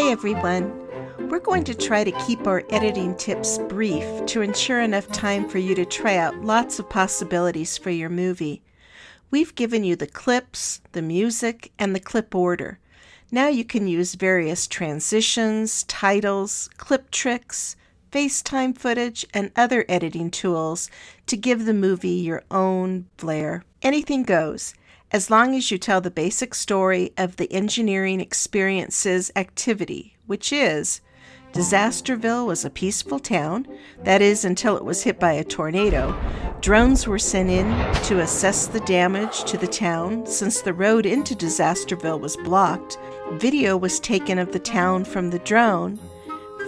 Hi everyone. We're going to try to keep our editing tips brief to ensure enough time for you to try out lots of possibilities for your movie. We've given you the clips, the music, and the clip order. Now you can use various transitions, titles, clip tricks, FaceTime footage, and other editing tools to give the movie your own flair. Anything goes, as long as you tell the basic story of the engineering experiences activity, which is Disasterville was a peaceful town, that is, until it was hit by a tornado. Drones were sent in to assess the damage to the town since the road into Disasterville was blocked. Video was taken of the town from the drone.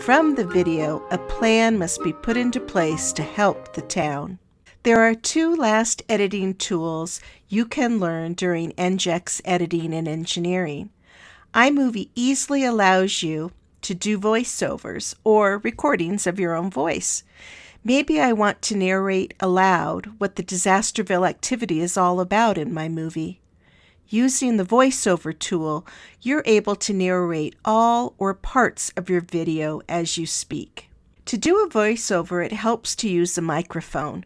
From the video, a plan must be put into place to help the town. There are two last editing tools you can learn during NGEX editing and engineering. iMovie easily allows you to do voiceovers or recordings of your own voice. Maybe I want to narrate aloud what the Disasterville activity is all about in my movie. Using the voiceover tool, you're able to narrate all or parts of your video as you speak. To do a voiceover, it helps to use a microphone.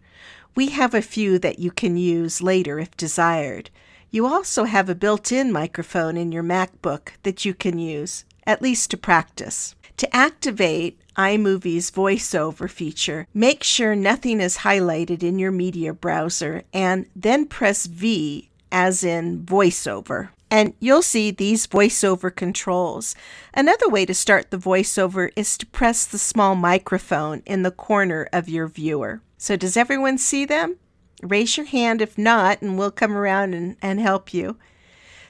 We have a few that you can use later if desired. You also have a built-in microphone in your MacBook that you can use, at least to practice. To activate iMovie's voiceover feature, make sure nothing is highlighted in your media browser and then press V as in voiceover. And you'll see these voiceover controls. Another way to start the voiceover is to press the small microphone in the corner of your viewer. So does everyone see them? Raise your hand if not, and we'll come around and, and help you.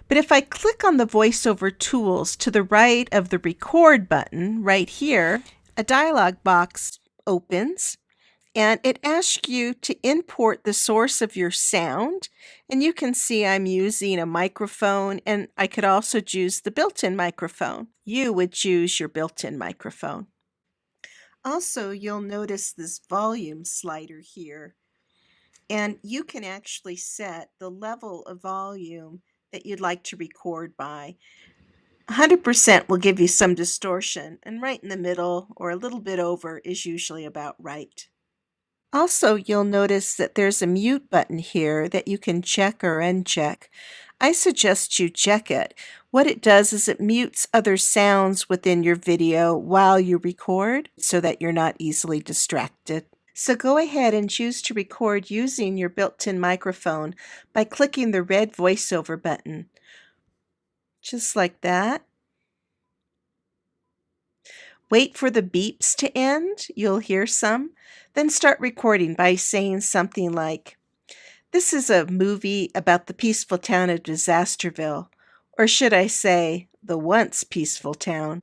But if I click on the voiceover tools to the right of the record button right here, a dialog box opens and it asks you to import the source of your sound. And you can see I'm using a microphone and I could also choose the built-in microphone. You would choose your built-in microphone. Also, you'll notice this volume slider here. And you can actually set the level of volume that you'd like to record by. 100% will give you some distortion, and right in the middle or a little bit over is usually about right. Also, you'll notice that there's a mute button here that you can check or uncheck. I suggest you check it. What it does is it mutes other sounds within your video while you record so that you're not easily distracted. So go ahead and choose to record using your built-in microphone by clicking the red voiceover button. Just like that. Wait for the beeps to end. You'll hear some. Then start recording by saying something like, This is a movie about the peaceful town of Disasterville. Or should I say, the once peaceful town.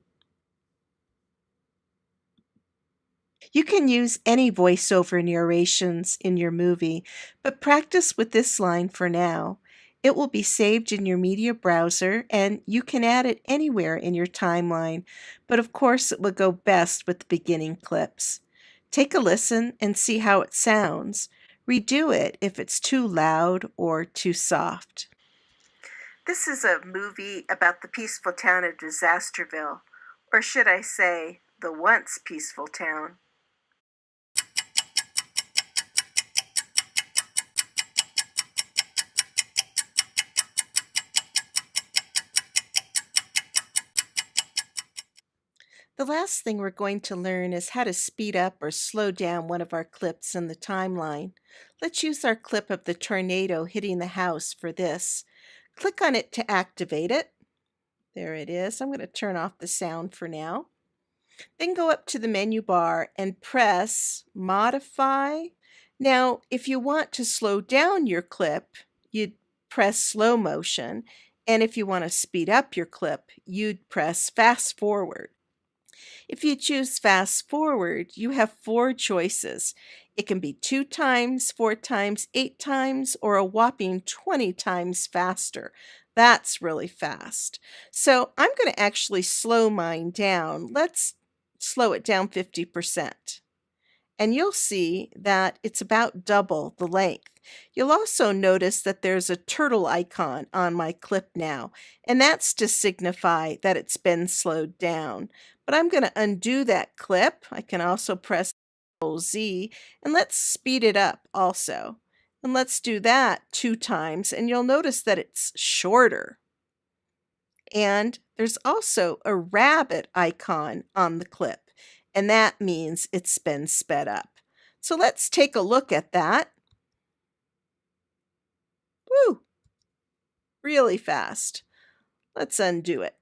You can use any voiceover narrations in your movie, but practice with this line for now. It will be saved in your media browser and you can add it anywhere in your timeline, but of course it will go best with the beginning clips. Take a listen and see how it sounds. Redo it if it's too loud or too soft. This is a movie about the peaceful town of Disasterville, or should I say, the once peaceful town. The last thing we're going to learn is how to speed up or slow down one of our clips in the timeline. Let's use our clip of the tornado hitting the house for this. Click on it to activate it. There it is. I'm going to turn off the sound for now. Then go up to the menu bar and press Modify. Now, if you want to slow down your clip, you'd press Slow Motion. And if you want to speed up your clip, you'd press Fast Forward. If you choose fast forward, you have four choices. It can be two times, four times, eight times, or a whopping 20 times faster. That's really fast. So I'm going to actually slow mine down. Let's slow it down 50%. And you'll see that it's about double the length. You'll also notice that there's a turtle icon on my clip now, and that's to signify that it's been slowed down. But I'm going to undo that clip. I can also press Z, and let's speed it up also. And let's do that two times, and you'll notice that it's shorter. And there's also a rabbit icon on the clip, and that means it's been sped up. So let's take a look at that. Woo! Really fast. Let's undo it.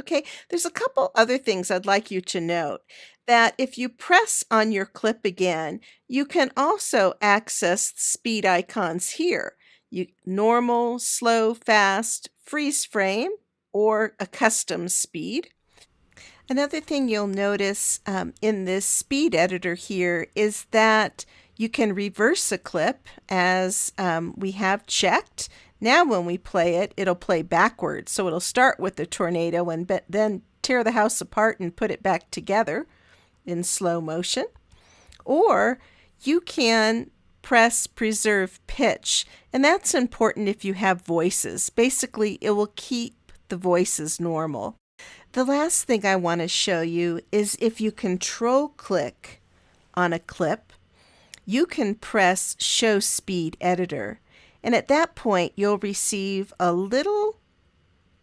Okay, there's a couple other things I'd like you to note. That if you press on your clip again, you can also access speed icons here. You normal, slow, fast, freeze frame, or a custom speed. Another thing you'll notice um, in this speed editor here is that you can reverse a clip as um, we have checked. Now when we play it, it'll play backwards. So it'll start with the tornado and then tear the house apart and put it back together in slow motion. Or you can press preserve pitch, and that's important if you have voices. Basically, it will keep the voices normal. The last thing I want to show you is if you control click on a clip, you can press show speed editor. And at that point, you'll receive a little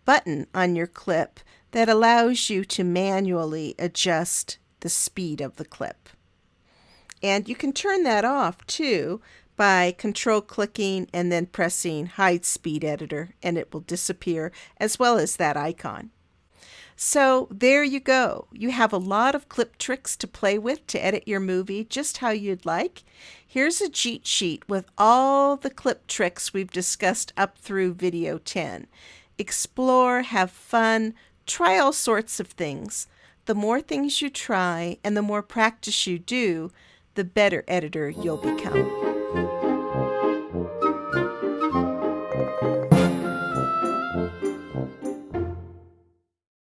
button on your clip that allows you to manually adjust the speed of the clip. And you can turn that off too by control clicking and then pressing hide speed editor and it will disappear as well as that icon. So there you go. You have a lot of clip tricks to play with to edit your movie just how you'd like. Here's a cheat sheet with all the clip tricks we've discussed up through video 10. Explore, have fun, try all sorts of things. The more things you try and the more practice you do, the better editor you'll become.